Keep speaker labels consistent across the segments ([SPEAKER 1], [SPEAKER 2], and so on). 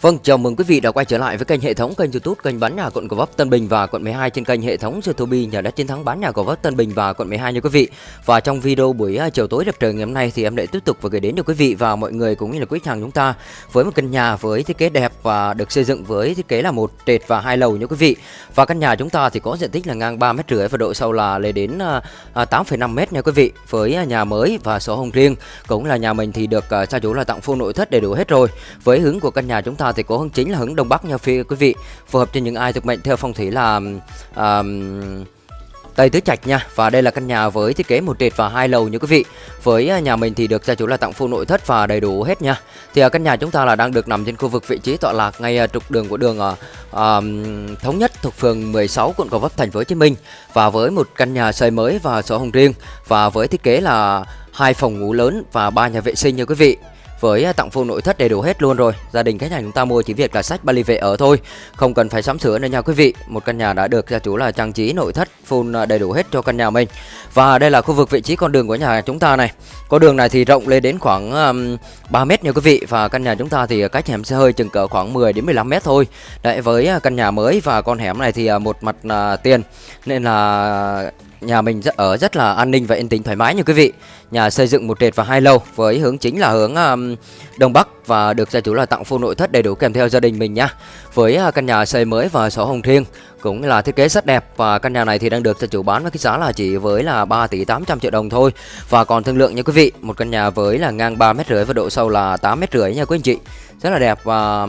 [SPEAKER 1] Vâng, chào mừng quý vị đã quay trở lại với kênh hệ thống kênh YouTube kênh bán nhà quận Gò Vấp Tân Bình và quận 12 trên kênh hệ thống YouTube nhà đất chiến thắng bán nhà Gò Vấp Tân Bình và quận 12 nha quý vị. Và trong video buổi à, chiều tối đẹp trời ngày hôm nay thì em lại tiếp tục và gửi đến cho quý vị và mọi người cũng như là quý khách hàng chúng ta với một căn nhà với thiết kế đẹp và được xây dựng với thiết kế là một trệt và hai lầu nha quý vị. Và căn nhà chúng ta thì có diện tích là ngang 3 mét rưỡi và độ sâu là lên đến à, à, 8,5 m mét nha quý vị. Với nhà mới và sổ hồng riêng cũng là nhà mình thì được gia chủ là tặng full nội thất đầy đủ hết rồi. Với hướng của căn nhà chúng ta thì có hướng chính là hướng đông bắc nha phía quý vị. Phù hợp cho những ai thuộc mệnh theo phong thủy là uh, Tây Tứ Trạch nha. Và đây là căn nhà với thiết kế một trệt và hai lầu như quý vị. Với à, nhà mình thì được gia chủ là tặng full nội thất và đầy đủ hết nha. Thì à, căn nhà chúng ta là đang được nằm trên khu vực vị trí tọa lạc ngay à, trục đường của đường uh, Thống Nhất thuộc phường 16 quận Gò Vấp thành phố Hồ Chí Minh. Và với một căn nhà xây mới và sổ hồng riêng. Và với thiết kế là hai phòng ngủ lớn và ba nhà vệ sinh nha quý vị với à, tặng full nội thất đầy đủ hết luôn rồi. Gia đình khách hàng chúng ta mua chỉ việc là sách bali về ở thôi. Không cần phải sắm sửa nữa nha quý vị. Một căn nhà đã được gia chủ là trang trí nội thất full à, đầy đủ hết cho căn nhà mình. Và đây là khu vực vị trí con đường của nhà chúng ta này. Con đường này thì rộng lên đến khoảng um, 3 mét nha quý vị. Và căn nhà chúng ta thì cách hẻm xe hơi chừng cỡ khoảng 10 đến 15 mét thôi. Đấy với à, căn nhà mới và con hẻm này thì một mặt uh, tiền. Nên là nhà mình rất ở rất là an ninh và yên tĩnh thoải mái như quý vị. Nhà xây dựng một trệt và hai lầu với hướng chính là hướng um, đông bắc và được gia chủ là tặng full nội thất đầy đủ kèm theo gia đình mình nha. Với à, căn nhà xây mới và sổ hồng riêng cũng là thiết kế rất đẹp và căn nhà này thì đang được gia chủ bán với cái giá là chỉ với là 3 tỷ 800 triệu đồng thôi. Và còn thương lượng nha quý vị, một căn nhà với là ngang 3 mét rưỡi và độ sâu là 8 mét rưỡi nha quý anh chị. Rất là đẹp và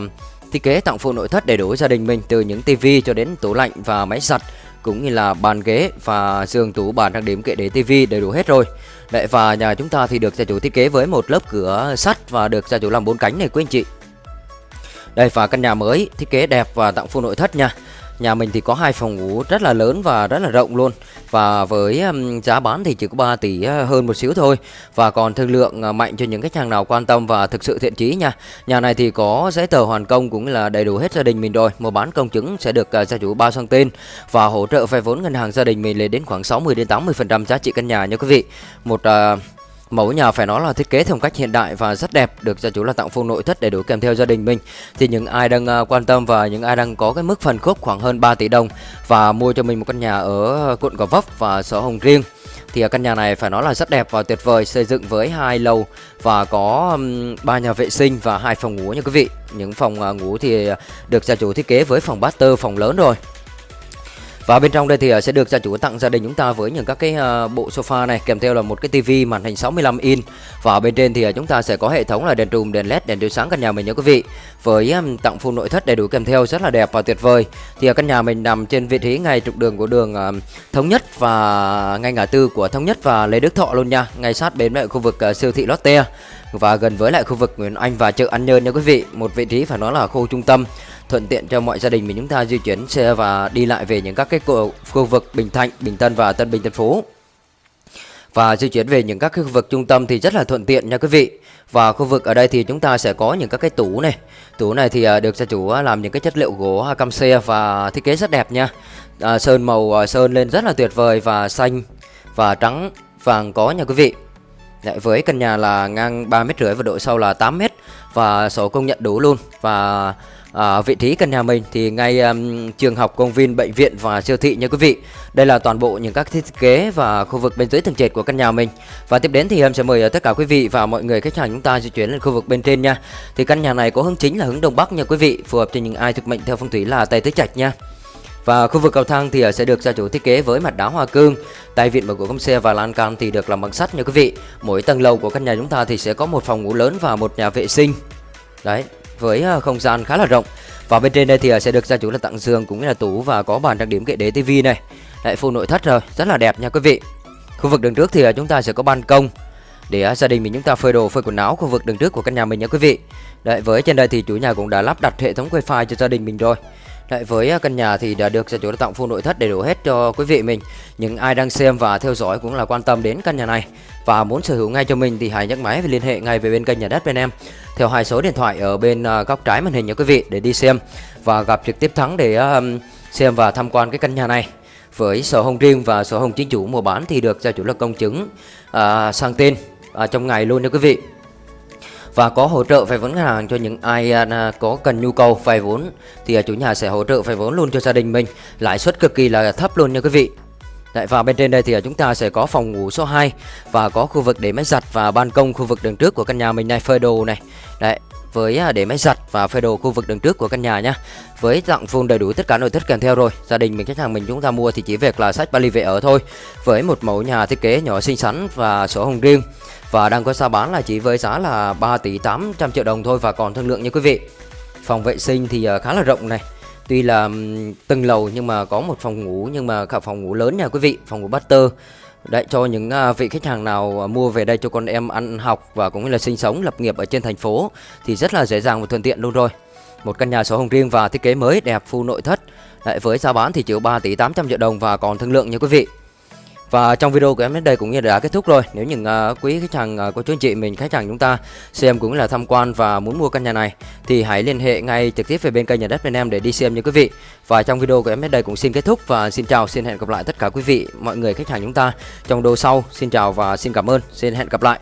[SPEAKER 1] thiết kế tặng full nội thất đầy đủ gia đình mình từ những tivi cho đến tủ lạnh và máy giặt cũng như là bàn ghế và giường tủ bàn trang điểm kệ để tivi đầy đủ hết rồi. Đấy và nhà chúng ta thì được gia chủ thiết kế với một lớp cửa sắt và được gia chủ làm bốn cánh này quý anh chị. Đây và căn nhà mới, thiết kế đẹp và tặng full nội thất nha. Nhà mình thì có hai phòng ngủ rất là lớn và rất là rộng luôn. Và với giá bán thì chỉ có 3 tỷ ờ, hơn một xíu thôi. Và còn thương lượng ờ, mạnh cho những khách hàng nào quan tâm và thực sự thiện chí nha. Nhà này thì có giấy tờ hoàn công cũng là đầy đủ hết gia đình mình rồi. Mua bán công chứng sẽ được ờ, gia chủ bao sang tên Và hỗ trợ vay vốn ngân hàng gia đình mình lên đến khoảng 60 đến 80% giá trị căn nhà nha quý vị. Một uh, Mẫu nhà phải nói là thiết kế theo cách hiện đại và rất đẹp, được gia chủ là tặng full nội thất đầy đủ kèm theo gia đình mình. Thì những ai đang à, quan tâm và những ai đang có cái mức phần khúc khoảng hơn 3 tỷ đồng và mua cho mình một căn nhà ở quận Gò Vấp và sở Hồng Riêng thì à, căn nhà này phải nói là rất đẹp và tuyệt vời xây dựng với hai lầu và có ba nhà vệ sinh và hai phòng ngủ nha quý vị những phòng à, ngủ thì được gia chủ thiết kế với phòng master phòng lớn rồi và bên trong đây thì ờ, sẽ được gia chủ tặng gia đình chúng ta với những các cái ờ, bộ sofa này kèm theo là một cái tivi màn hình 65 inch và bên trên thì ờ, chúng ta sẽ có hệ thống là đèn trùm, đèn led, đèn chiếu sáng căn nhà mình nha quý vị. Với tặng full nội thất đầy đủ kèm theo rất là đẹp và tuyệt vời. Thì căn nhà mình nằm trên vị trí ngay trục đường của đường Thống Nhất và ngay ngã tư của Thống Nhất và Lê Đức Thọ luôn nha, ngay sát bên lại khu vực siêu thị Lotte và gần với lại khu vực Nguyễn Anh và chợ An Nhơn nha quý vị. Một vị trí phải nói là khu trung tâm thuận tiện cho mọi gia đình mình chúng ta di chuyển xe và đi lại về những các cái khu, vực Bình Thạnh, Bình Tân và Tân Bình Tân Phú. Và di chuyển về những các cái khu vực trung tâm thì rất là thuận tiện nha quý vị. Và khu vực ở đây thì chúng ta sẽ có những các cái tủ này. Tủ này thì à, được gia chủ à, làm những cái chất liệu gỗ à, cam xe và thiết kế rất đẹp nha. À, sơn màu sơn lên rất là tuyệt vời và xanh và trắng vàng có nha quý vị. Đấy, với căn nhà là ngang 3 mét rưỡi và độ sâu là 8 mét và sổ công nhận đủ luôn và à, vị trí căn nhà mình thì ngay um, trường học, công viên, bệnh viện và siêu thị nha quý vị. Đây là toàn bộ những các thiết kế và khu vực bên dưới tầng trệt của căn nhà mình. Và tiếp đến thì em sẽ mời tất cả quý vị và mọi người khách hàng chúng ta di chuyển lên khu vực bên trên nha. Thì căn nhà này có hướng chính là hướng đông bắc nha quý vị, phù hợp cho những ai thực mệnh theo phong thủy là Tây Tứ Trạch nha. Và khu vực cầu thang thì ờ, sẽ được gia chủ thiết kế với mặt đá hoa cương, tay vịn của công xe và lan can thì được làm bằng sắt nha quý vị. Mỗi tầng lầu của căn nhà chúng ta thì sẽ có một phòng ngủ lớn và một nhà vệ sinh. Đấy, với ờ, không gian khá là rộng. Và bên trên đây thì ờ, sẽ được gia chủ là tặng giường cũng như là tủ và có bàn trang điểm kệ đế tivi này. Đấy, full nội thất rồi, rất là đẹp nha quý vị. Khu vực đường trước thì chúng ta sẽ có ban công để gia đình mình chúng ta phơi đồ phơi quần áo khu vực đường trước của căn nhà mình nha quý vị. Đấy với trên đây thì chủ nhà cũng đã lắp đặt hệ thống wifi cho gia đình mình rồi. Đấy, với à, căn nhà thì đã được gia chủ đã tặng full nội thất đầy đủ hết cho quý vị mình. Những ai đang xem và theo dõi cũng là quan tâm đến căn nhà này và muốn sở hữu ngay cho mình thì hãy nhấc máy và liên hệ ngay về bên kênh nhà đất bên em theo hai số điện thoại ở bên à, góc trái màn hình nha quý vị để đi xem và gặp trực tiếp thắng để à, xem và tham quan cái căn nhà này. Với sổ hồng riêng và sổ hồng chính chủ mua bán thì được gia chủ là công chứng à, sang tên à, trong ngày luôn nha quý vị và có hỗ trợ vay vốn ngân hàng cho những ai à, à, có cần nhu cầu vay vốn thì à, chủ nhà sẽ hỗ trợ vay vốn luôn cho gia đình mình lãi suất cực kỳ là thấp luôn nha quý vị Đấy, và bên trên đây thì chúng ta sẽ có phòng ngủ số 2 và có khu vực để máy giặt và ban công khu vực đường trước của căn nhà mình này phơi đồ này. Đấy, với à, để máy giặt và phơi đồ khu vực đường trước của căn nhà nhá. Với dạng full đầy đủ tất cả nội thất kèm theo rồi. Gia đình mình khách hàng mình chúng ta mua thì chỉ việc là sách vali về ở thôi. Với một mẫu nhà thiết kế nhỏ xinh xắn và sổ hồng riêng và đang có giá bán là chỉ với giá là 3 tỷ 800 triệu đồng thôi và còn thương lượng nha quý vị. Phòng vệ sinh thì à, khá là rộng này Tuy là từng lầu nhưng mà có một phòng ngủ nhưng mà cả phòng ngủ lớn nha quý vị, phòng ngủ butter. Đấy cho những uh, vị khách hàng nào à, mua về đây cho con em ăn học và cũng như là sinh sống lập nghiệp ở trên thành phố thì rất là dễ dàng và thuận tiện luôn rồi. Một căn nhà sổ hồng riêng và thiết kế mới đẹp full nội thất. Đấy, với giá bán thì chỉ 3 tỷ 800 triệu đồng và còn thương lượng nha quý vị. Và trong video của em đến đây cũng như đã kết thúc rồi. Nếu những uh, quý khách hàng uh, của chú anh chị mình khách hàng chúng ta xem cũng là tham quan và muốn mua căn nhà này thì hãy liên hệ ngay trực tiếp về bên kênh nhà đất bên em để đi xem nha quý vị. Và trong video của em đến đây cũng xin kết thúc và xin chào, xin hẹn gặp lại tất cả quý vị mọi người khách hàng chúng ta trong video sau. Xin chào và xin cảm ơn. Xin hẹn gặp lại.